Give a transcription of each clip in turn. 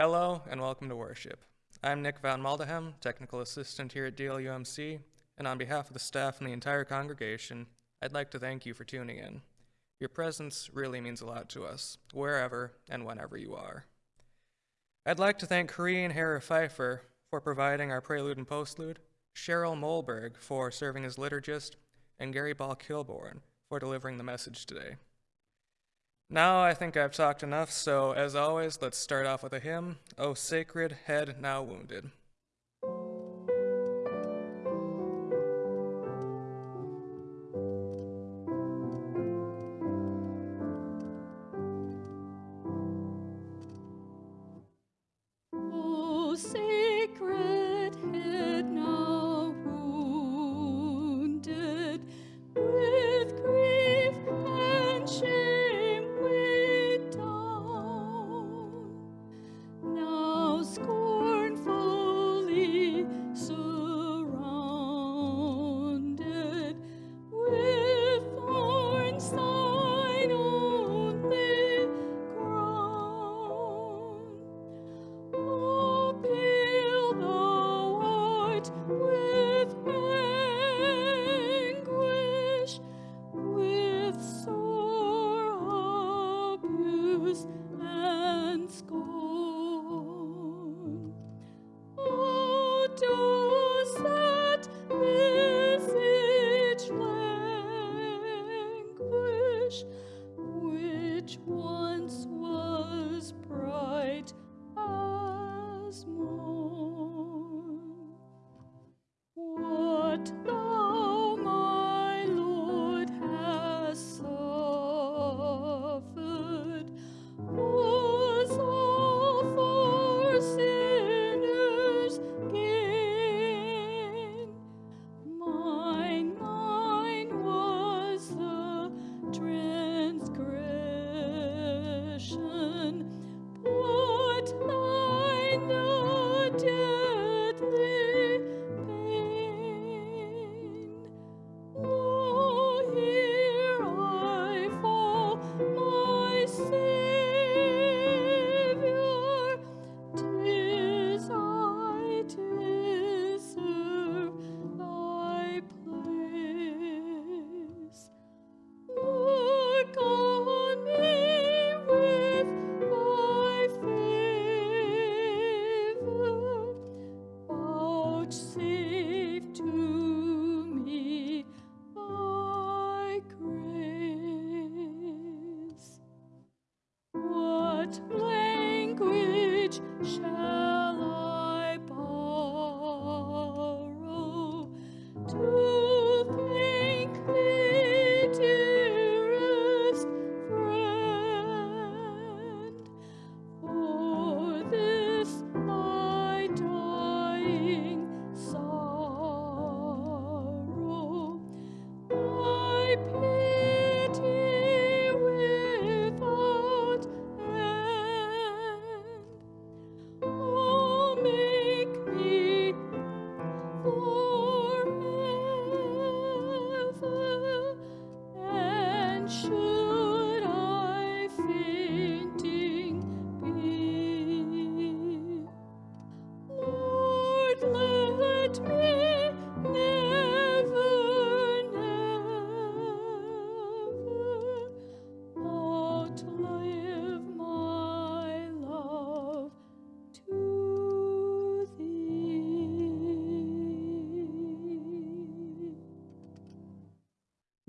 Hello and welcome to worship. I'm Nick Van Maldehem, technical assistant here at DLUMC, and on behalf of the staff and the entire congregation, I'd like to thank you for tuning in. Your presence really means a lot to us, wherever and whenever you are. I'd like to thank Korean Hera Pfeiffer for providing our prelude and postlude, Cheryl Molberg for serving as liturgist, and Gary Ball Kilborn for delivering the message today. Now I think I've talked enough, so as always, let's start off with a hymn, O Sacred Head Now Wounded.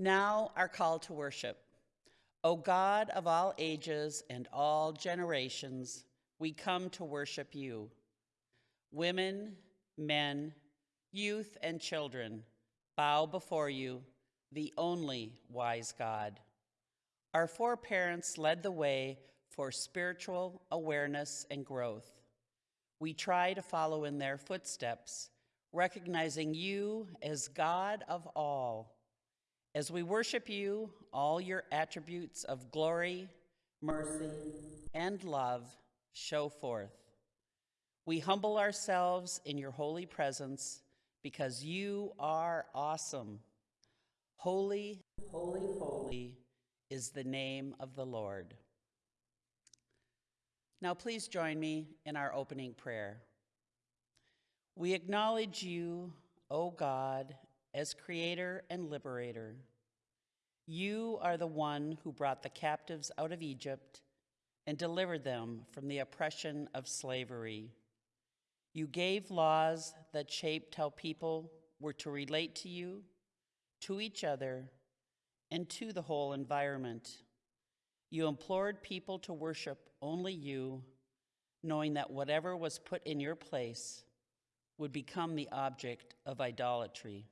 Now, our call to worship. O God of all ages and all generations, we come to worship you. Women, men, youth, and children bow before you, the only wise God. Our foreparents led the way for spiritual awareness and growth. We try to follow in their footsteps, recognizing you as God of all. As we worship you, all your attributes of glory, mercy, and love show forth. We humble ourselves in your holy presence because you are awesome. Holy, holy, holy is the name of the Lord. Now, please join me in our opening prayer. We acknowledge you, O God, as creator and liberator. You are the one who brought the captives out of Egypt and delivered them from the oppression of slavery. You gave laws that shaped how people were to relate to you, to each other, and to the whole environment. You implored people to worship only you, knowing that whatever was put in your place would become the object of idolatry,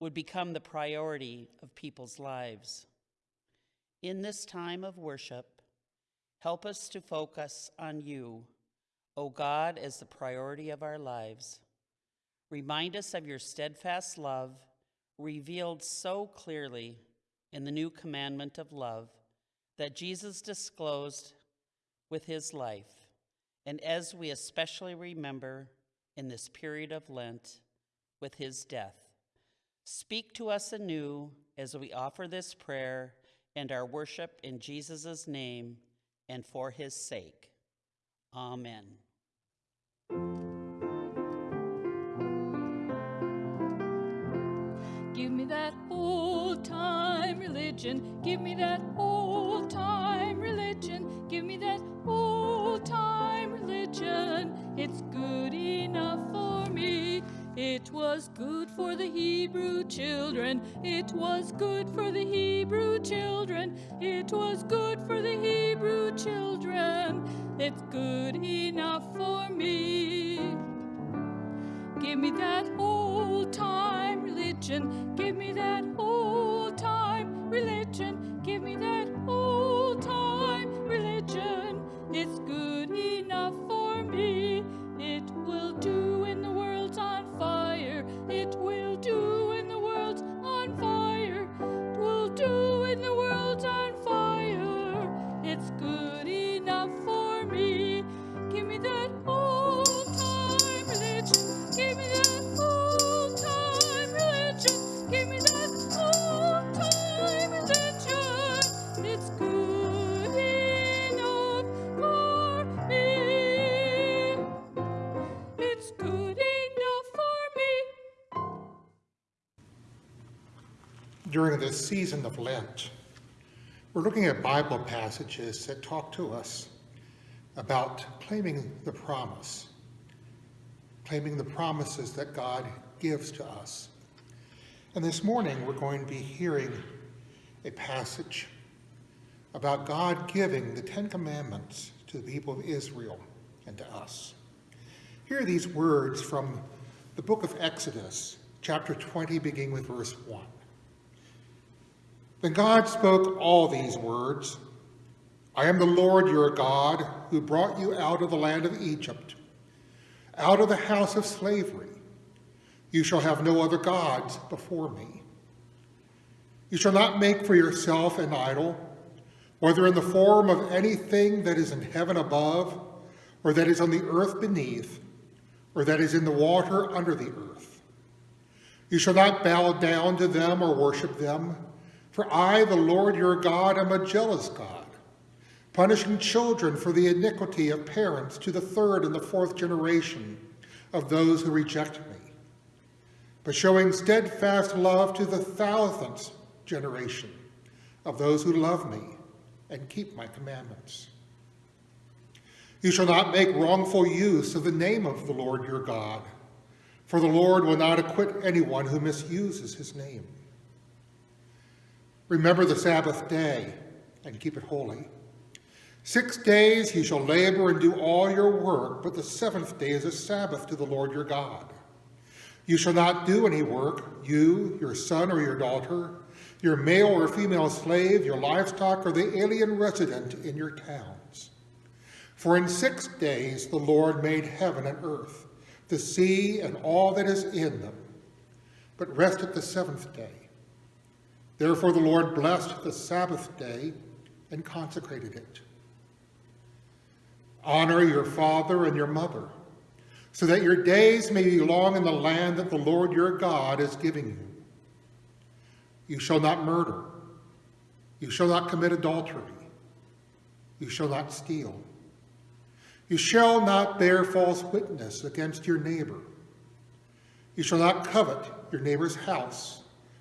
would become the priority of people's lives. In this time of worship, help us to focus on you, O God, as the priority of our lives. Remind us of your steadfast love, revealed so clearly in the new commandment of love that Jesus disclosed with his life, and as we especially remember in this period of Lent with his death. Speak to us anew as we offer this prayer and our worship in Jesus' name and for his sake. Amen. Give me that old time religion. Give me that old time religion. Give me that old time religion. It's good enough for me. It was good for the Hebrew children. It was good for the Hebrew children. It was good for the Hebrew children. It's good enough for me. Give me that old time religion. Give me that old time religion. Give me that old time religion. It's good enough for me. It will do during this season of Lent, we're looking at Bible passages that talk to us about claiming the promise, claiming the promises that God gives to us. And this morning, we're going to be hearing a passage about God giving the Ten Commandments to the people of Israel and to us. Hear these words from the book of Exodus, chapter 20, beginning with verse 1. Then God spoke all these words I am the Lord your God, who brought you out of the land of Egypt, out of the house of slavery. You shall have no other gods before me. You shall not make for yourself an idol, whether in the form of anything that is in heaven above, or that is on the earth beneath, or that is in the water under the earth. You shall not bow down to them or worship them. For I, the Lord your God, am a jealous God, punishing children for the iniquity of parents to the third and the fourth generation of those who reject me, but showing steadfast love to the thousandth generation of those who love me and keep my commandments. You shall not make wrongful use of the name of the Lord your God, for the Lord will not acquit anyone who misuses his name. Remember the Sabbath day and keep it holy. Six days you shall labor and do all your work, but the seventh day is a Sabbath to the Lord your God. You shall not do any work, you, your son or your daughter, your male or female slave, your livestock, or the alien resident in your towns. For in six days the Lord made heaven and earth, the sea and all that is in them, but rested the seventh day. Therefore the Lord blessed the Sabbath day and consecrated it. Honor your father and your mother, so that your days may be long in the land that the Lord your God is giving you. You shall not murder. You shall not commit adultery. You shall not steal. You shall not bear false witness against your neighbor. You shall not covet your neighbor's house.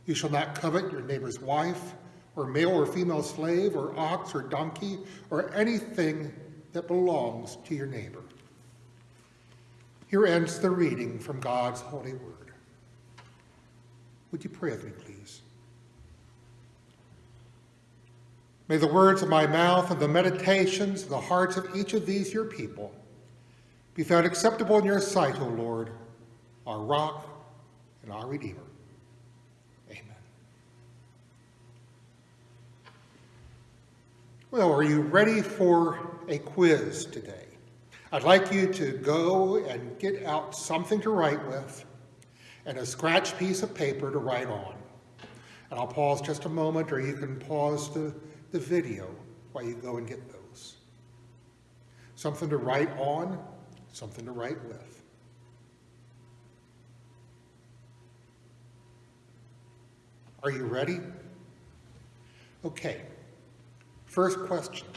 You shall not covet your neighbor's wife, or male or female slave, or ox or donkey, or anything that belongs to your neighbor. Here ends the reading from God's holy word. Would you pray with me, please? May the words of my mouth and the meditations of the hearts of each of these your people be found acceptable in your sight, O Lord, our rock and our Redeemer. Amen. Well, are you ready for a quiz today? I'd like you to go and get out something to write with and a scratch piece of paper to write on. And I'll pause just a moment, or you can pause the, the video while you go and get those. Something to write on, something to write with. Are you ready? Okay. First question.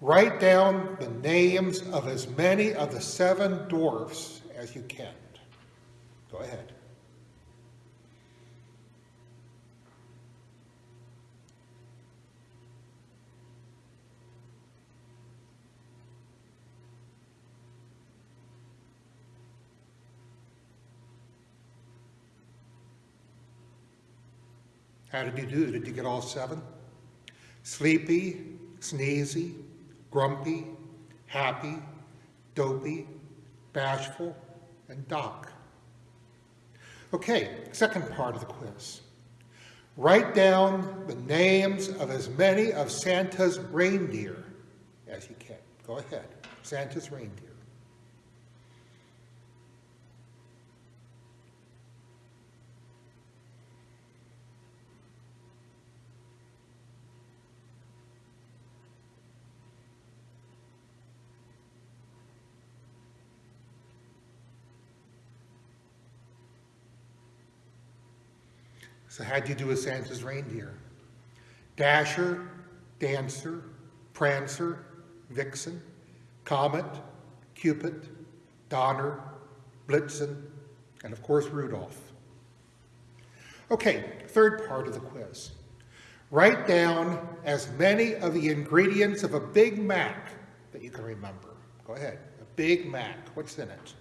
Write down the names of as many of the seven dwarfs as you can. Go ahead. How did you do? Did you get all seven? Sleepy, sneezy, grumpy, happy, dopey, bashful, and doc. Okay, second part of the quiz. Write down the names of as many of Santa's reindeer as you can. Go ahead. Santa's reindeer. So how'd you do with Santa's reindeer? Dasher, Dancer, Prancer, Vixen, Comet, Cupid, Donner, Blitzen, and of course Rudolph. Okay, third part of the quiz. Write down as many of the ingredients of a Big Mac that you can remember. Go ahead. A Big Mac. What's in it?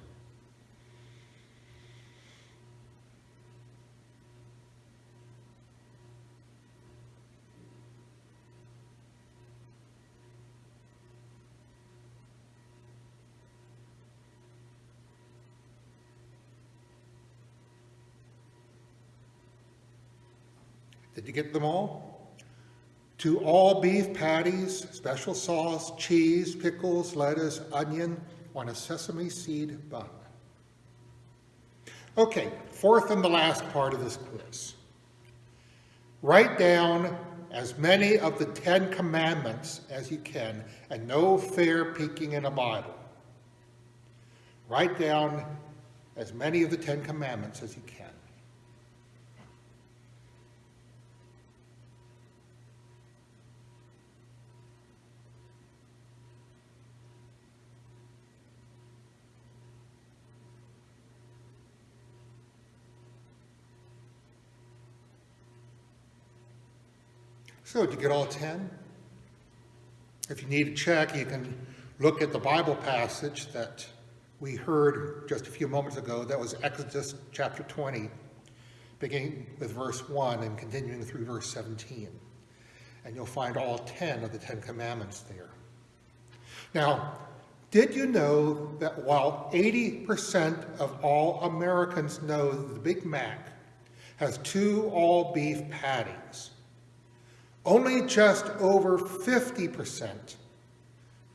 Did you get them all? Two all beef patties, special sauce, cheese, pickles, lettuce, onion on a sesame seed bun. Okay, fourth and the last part of this quiz. Write down as many of the Ten Commandments as you can, and no fair peeking in a Bible. Write down as many of the Ten Commandments as you can. So, did you get all 10? If you need to check, you can look at the Bible passage that we heard just a few moments ago. That was Exodus chapter 20, beginning with verse 1 and continuing through verse 17. And you'll find all 10 of the Ten Commandments there. Now, did you know that while 80% of all Americans know the Big Mac has two all beef patties, only just over 50%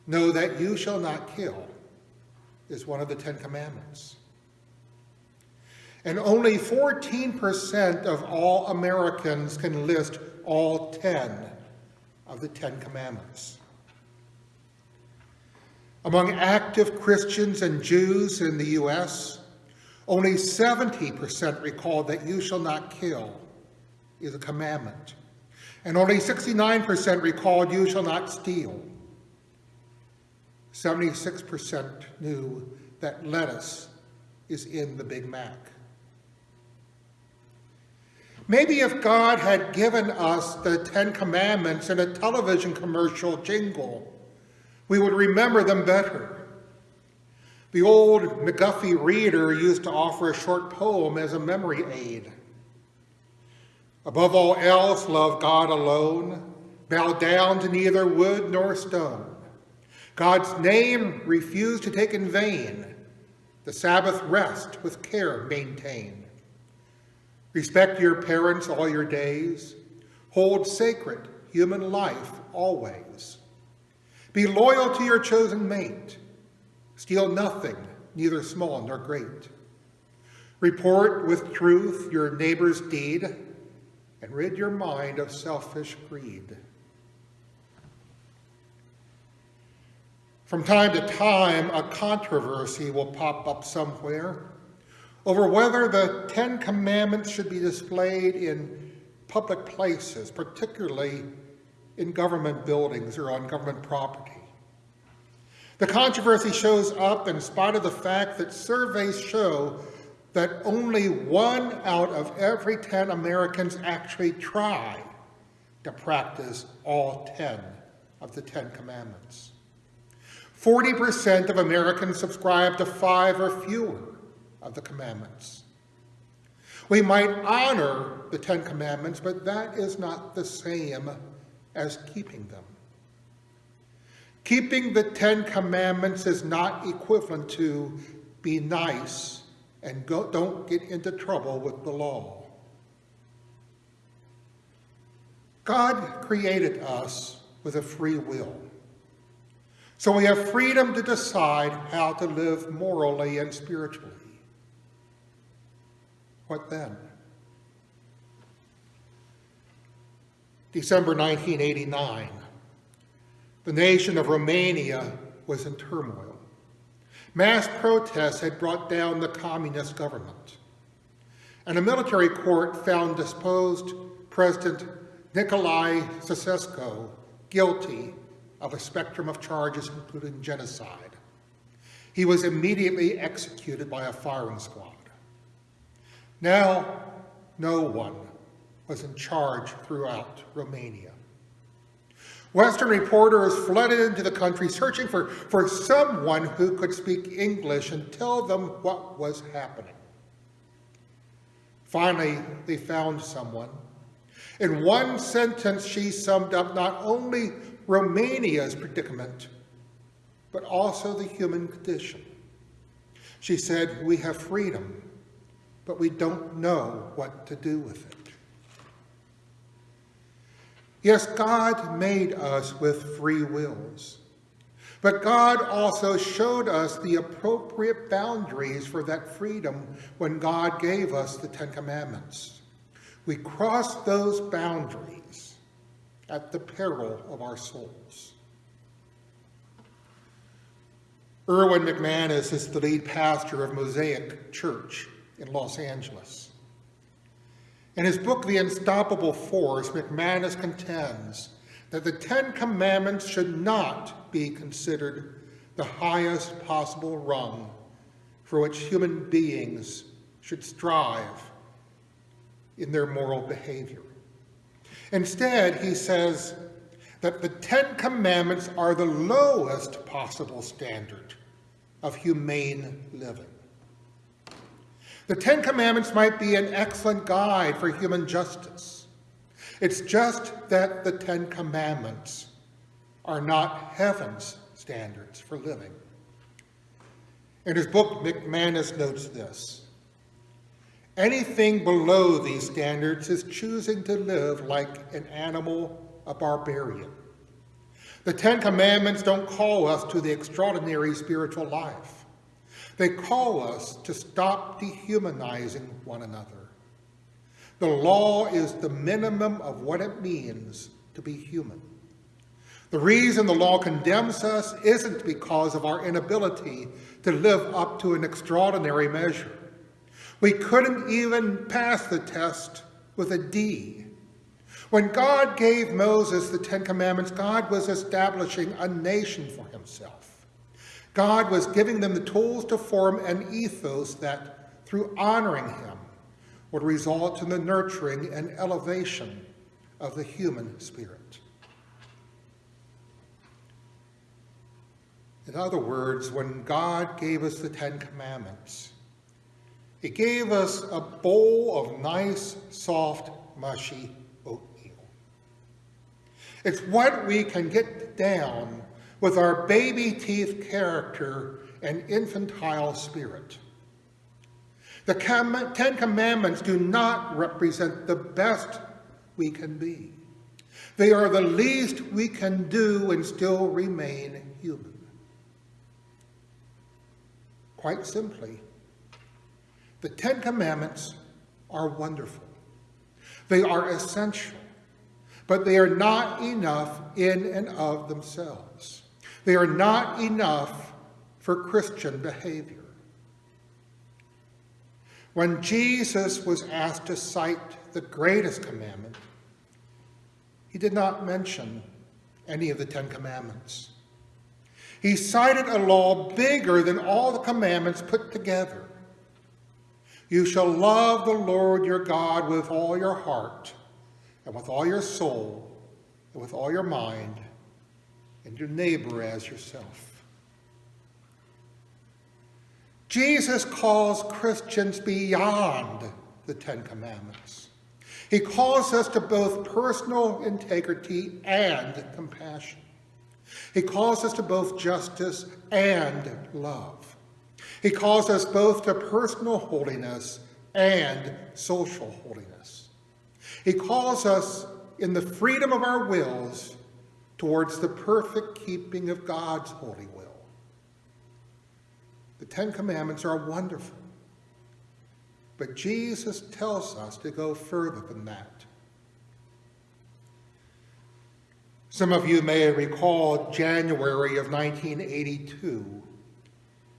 know that you shall not kill is one of the Ten Commandments. And only 14% of all Americans can list all 10 of the Ten Commandments. Among active Christians and Jews in the U.S., only 70% recall that you shall not kill is a commandment and only 69% recalled, You shall not steal. 76% knew that lettuce is in the Big Mac. Maybe if God had given us the Ten Commandments in a television commercial jingle, we would remember them better. The old McGuffey reader used to offer a short poem as a memory aid. Above all else, love God alone, bow down to neither wood nor stone. God's name refuse to take in vain, the Sabbath rest with care maintain. Respect your parents all your days, hold sacred human life always. Be loyal to your chosen mate, steal nothing, neither small nor great. Report with truth your neighbor's deed, and rid your mind of selfish greed. From time to time, a controversy will pop up somewhere over whether the Ten Commandments should be displayed in public places, particularly in government buildings or on government property. The controversy shows up in spite of the fact that surveys show that only one out of every 10 Americans actually try to practice all 10 of the Ten Commandments. 40% of Americans subscribe to five or fewer of the commandments. We might honor the Ten Commandments, but that is not the same as keeping them. Keeping the Ten Commandments is not equivalent to be nice and go, don't get into trouble with the law. God created us with a free will. So we have freedom to decide how to live morally and spiritually. What then? December 1989, the nation of Romania was in turmoil. Mass protests had brought down the communist government, and a military court found disposed President Nicolae Ceausescu guilty of a spectrum of charges, including genocide. He was immediately executed by a firing squad. Now, no one was in charge throughout Romania. Western reporters flooded into the country searching for, for someone who could speak English and tell them what was happening. Finally, they found someone. In one sentence, she summed up not only Romania's predicament, but also the human condition. She said, we have freedom, but we don't know what to do with it. Yes, God made us with free wills, but God also showed us the appropriate boundaries for that freedom when God gave us the Ten Commandments. We crossed those boundaries at the peril of our souls. Erwin McManus is the lead pastor of Mosaic Church in Los Angeles. In his book, The Unstoppable Force, McManus contends that the Ten Commandments should not be considered the highest possible rung for which human beings should strive in their moral behavior. Instead, he says that the Ten Commandments are the lowest possible standard of humane living. The Ten Commandments might be an excellent guide for human justice. It's just that the Ten Commandments are not heaven's standards for living. In his book, McManus notes this. Anything below these standards is choosing to live like an animal, a barbarian. The Ten Commandments don't call us to the extraordinary spiritual life. They call us to stop dehumanizing one another. The law is the minimum of what it means to be human. The reason the law condemns us isn't because of our inability to live up to an extraordinary measure. We couldn't even pass the test with a D. When God gave Moses the Ten Commandments, God was establishing a nation for himself. God was giving them the tools to form an ethos that, through honoring him, would result in the nurturing and elevation of the human spirit. In other words, when God gave us the Ten Commandments, he gave us a bowl of nice, soft, mushy oatmeal. It's what we can get down with our baby teeth character and infantile spirit. The Ten Commandments do not represent the best we can be. They are the least we can do and still remain human. Quite simply, the Ten Commandments are wonderful. They are essential, but they are not enough in and of themselves. They are not enough for Christian behavior. When Jesus was asked to cite the greatest commandment, he did not mention any of the Ten Commandments. He cited a law bigger than all the commandments put together. You shall love the Lord your God with all your heart, and with all your soul, and with all your mind, and your neighbor as yourself. Jesus calls Christians beyond the Ten Commandments. He calls us to both personal integrity and compassion. He calls us to both justice and love. He calls us both to personal holiness and social holiness. He calls us in the freedom of our wills towards the perfect keeping of God's holy will. The Ten Commandments are wonderful, but Jesus tells us to go further than that. Some of you may recall January of 1982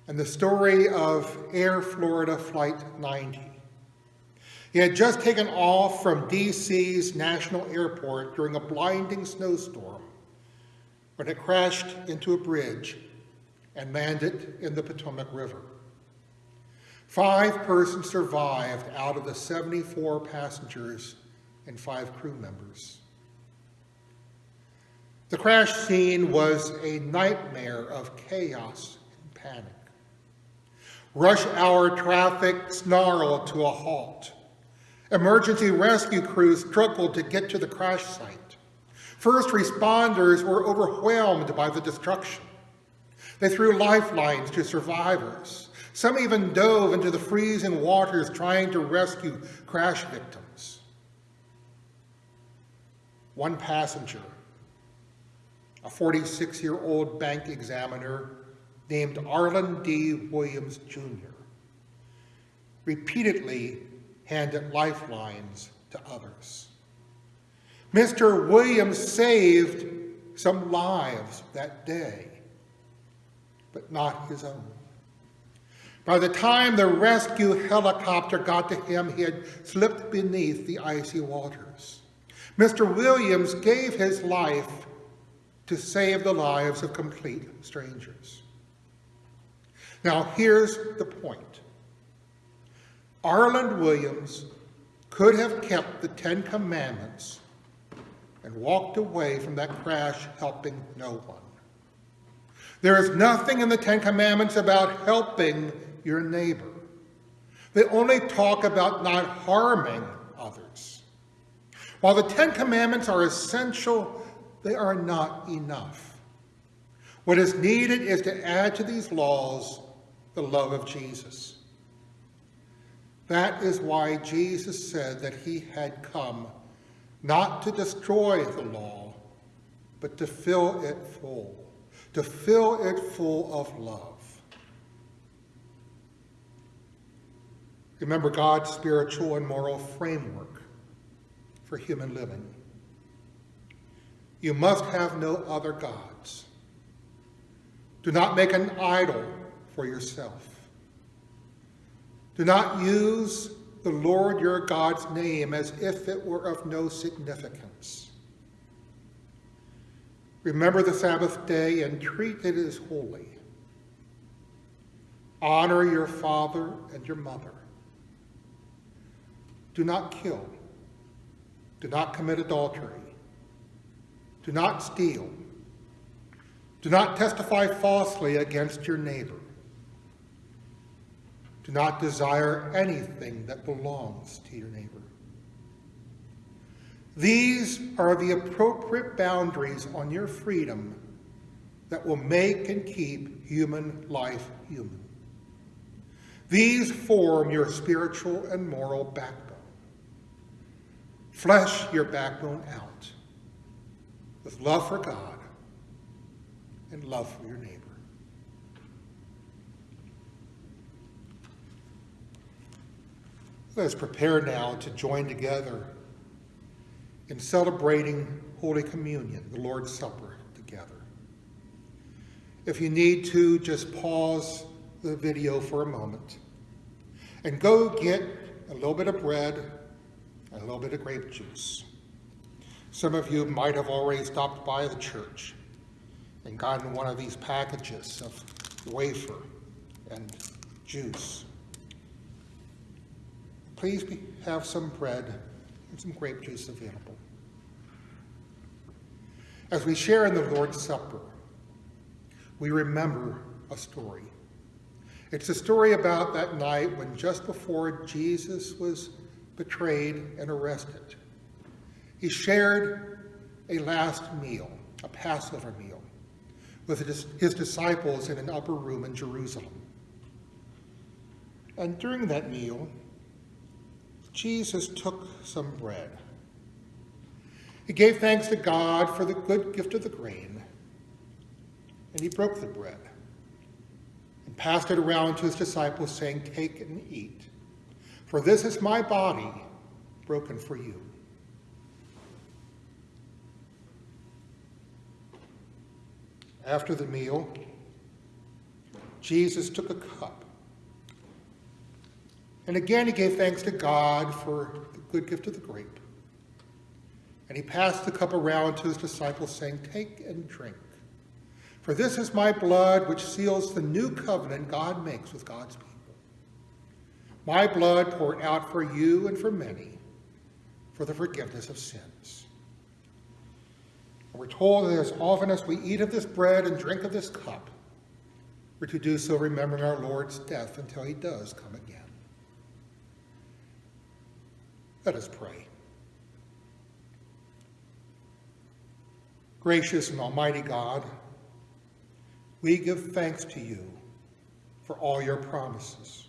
and the story of Air Florida Flight 90. He had just taken off from DC's National Airport during a blinding snowstorm when it crashed into a bridge and landed in the Potomac River. Five persons survived out of the 74 passengers and five crew members. The crash scene was a nightmare of chaos and panic. Rush hour traffic snarled to a halt. Emergency rescue crews struggled to get to the crash site. First responders were overwhelmed by the destruction. They threw lifelines to survivors. Some even dove into the freezing waters trying to rescue crash victims. One passenger a 46 year old bank examiner named Arland D. Williams Jr., repeatedly handed lifelines to others. Mr. Williams saved some lives that day, but not his own. By the time the rescue helicopter got to him, he had slipped beneath the icy waters. Mr. Williams gave his life to save the lives of complete strangers. Now, here's the point. Arland Williams could have kept the Ten Commandments and walked away from that crash helping no one. There is nothing in the Ten Commandments about helping your neighbor. They only talk about not harming others. While the Ten Commandments are essential they are not enough. What is needed is to add to these laws the love of Jesus. That is why Jesus said that he had come not to destroy the law, but to fill it full, to fill it full of love. Remember God's spiritual and moral framework for human living. You must have no other gods. Do not make an idol for yourself. Do not use the Lord your God's name as if it were of no significance. Remember the Sabbath day and treat it as holy. Honor your father and your mother. Do not kill. Do not commit adultery. Do not steal. Do not testify falsely against your neighbor. Do not desire anything that belongs to your neighbor. These are the appropriate boundaries on your freedom that will make and keep human life human. These form your spiritual and moral backbone. Flesh your backbone out with love for God and love for your neighbor. Let us prepare now to join together in celebrating Holy Communion, the Lord's Supper, together. If you need to, just pause the video for a moment and go get a little bit of bread and a little bit of grape juice. Some of you might have already stopped by the church and gotten one of these packages of wafer and juice. Please be, have some bread and some grape juice available. As we share in the Lord's Supper, we remember a story. It's a story about that night when just before Jesus was betrayed and arrested, he shared a last meal, a Passover meal, with his disciples in an upper room in Jerusalem. And during that meal, Jesus took some bread. He gave thanks to God for the good gift of the grain, and he broke the bread and passed it around to his disciples, saying, Take and eat, for this is my body broken for you. After the meal, Jesus took a cup. And again, he gave thanks to God for the good gift of the grape. And he passed the cup around to his disciples, saying, Take and drink. For this is my blood, which seals the new covenant God makes with God's people. My blood poured out for you and for many for the forgiveness of sins. And we're told that as often as we eat of this bread and drink of this cup, we're to do so remembering our Lord's death until he does come again. Let us pray. Gracious and almighty God, we give thanks to you for all your promises.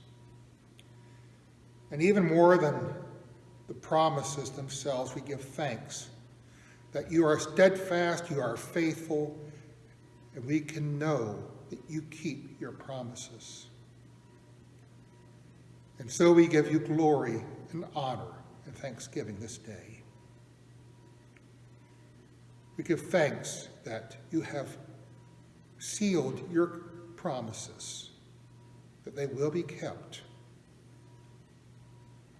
And even more than the promises themselves, we give thanks that you are steadfast, you are faithful, and we can know that you keep your promises. And so we give you glory and honor and thanksgiving this day. We give thanks that you have sealed your promises, that they will be kept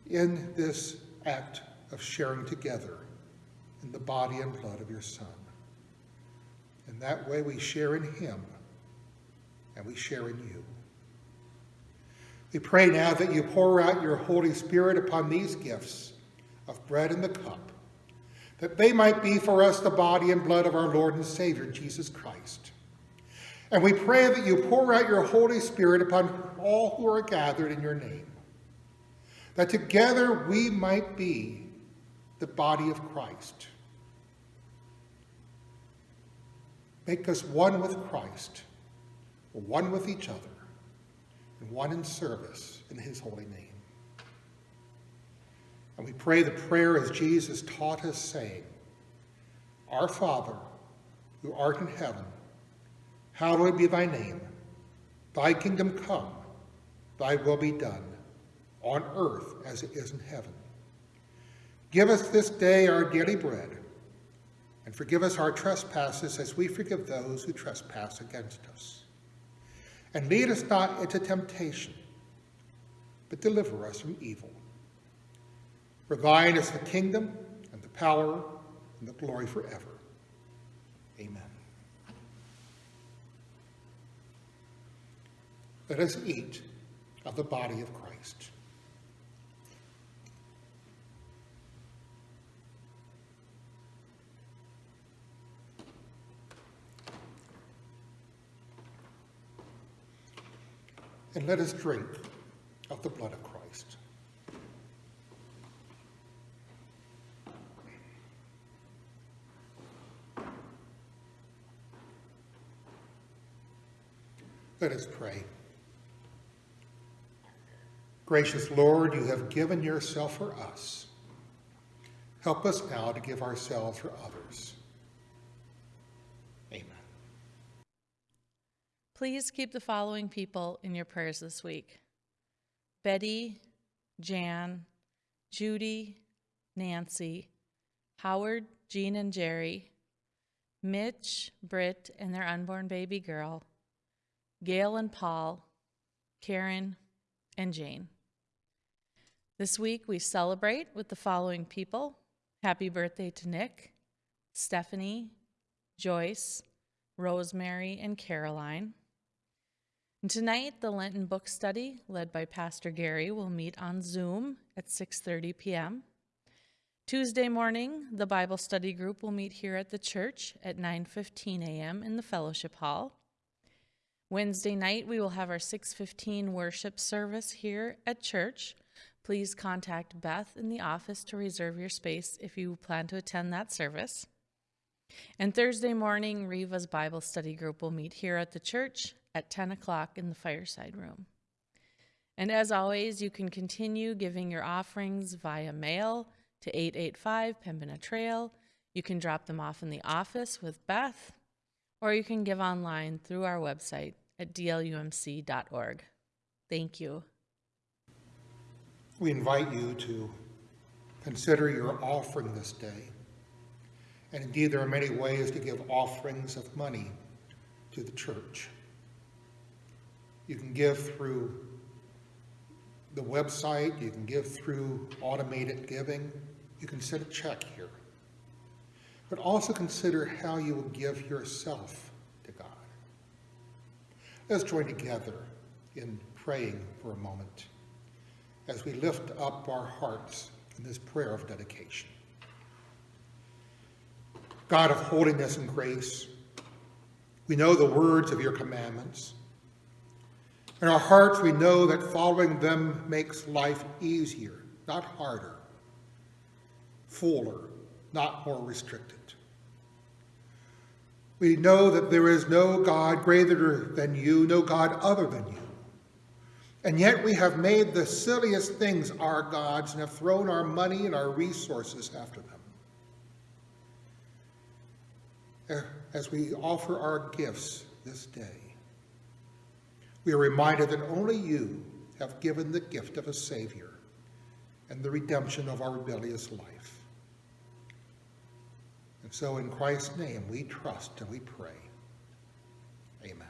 in this act of sharing together in the body and blood of your Son. In that way, we share in him and we share in you. We pray now that you pour out your Holy Spirit upon these gifts of bread and the cup, that they might be for us the body and blood of our Lord and Savior, Jesus Christ. And we pray that you pour out your Holy Spirit upon all who are gathered in your name that together we might be the body of Christ. Make us one with Christ, one with each other, and one in service in his holy name. And we pray the prayer as Jesus taught us, saying, Our Father, who art in heaven, hallowed be thy name. Thy kingdom come, thy will be done on earth as it is in heaven. Give us this day our daily bread, and forgive us our trespasses as we forgive those who trespass against us. And lead us not into temptation, but deliver us from evil. For thine is the kingdom, and the power, and the glory forever. Amen. Let us eat of the body of Christ. And let us drink of the blood of Christ. Let us pray. Gracious Lord, you have given yourself for us. Help us now to give ourselves for others. Amen. Please keep the following people in your prayers this week Betty, Jan, Judy, Nancy, Howard, Jean, and Jerry, Mitch, Britt, and their unborn baby girl, Gail and Paul, Karen, and Jane. This week we celebrate with the following people. Happy birthday to Nick, Stephanie, Joyce, Rosemary, and Caroline. And tonight, the Lenten book study, led by Pastor Gary, will meet on Zoom at 6:30 p.m. Tuesday morning, the Bible study group will meet here at the church at 9:15 a.m. in the fellowship hall. Wednesday night, we will have our 6:15 worship service here at church. Please contact Beth in the office to reserve your space if you plan to attend that service. And Thursday morning, Riva's Bible study group will meet here at the church at 10 o'clock in the fireside room. And as always, you can continue giving your offerings via mail to 885 Pembina Trail. You can drop them off in the office with Beth, or you can give online through our website at dlumc.org. Thank you. We invite you to consider your offering this day. And indeed, there are many ways to give offerings of money to the church. You can give through the website, you can give through automated giving, you can send a check here. But also consider how you will give yourself. Let's join together in praying for a moment as we lift up our hearts in this prayer of dedication. God of holiness and grace, we know the words of your commandments. In our hearts, we know that following them makes life easier, not harder, fuller, not more restricted. We know that there is no God greater than you, no God other than you. And yet we have made the silliest things our gods and have thrown our money and our resources after them. Eh, as we offer our gifts this day, we are reminded that only you have given the gift of a Savior and the redemption of our rebellious life. And so in Christ's name we trust and we pray. Amen.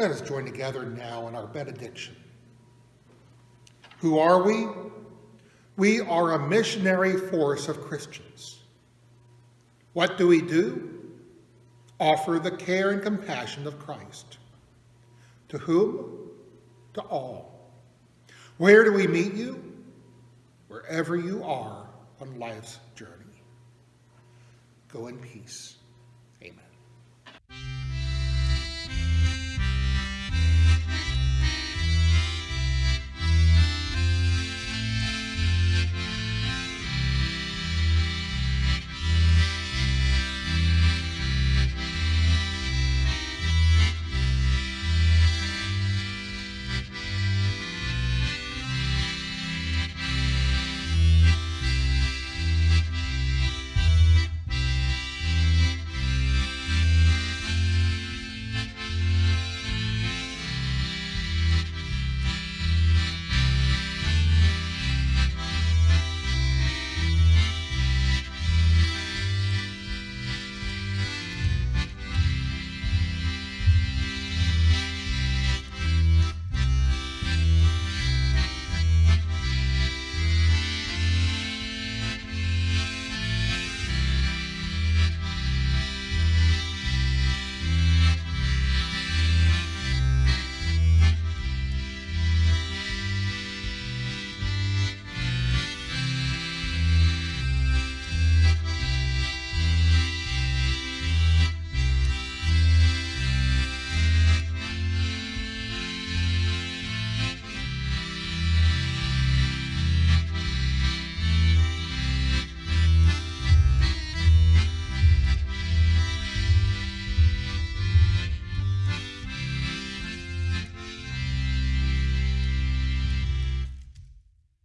Let us join together now in our benediction. Who are we? We are a missionary force of Christians. What do we do? Offer the care and compassion of Christ. To whom? To all. Where do we meet you? Wherever you are on life's journey. Go in peace.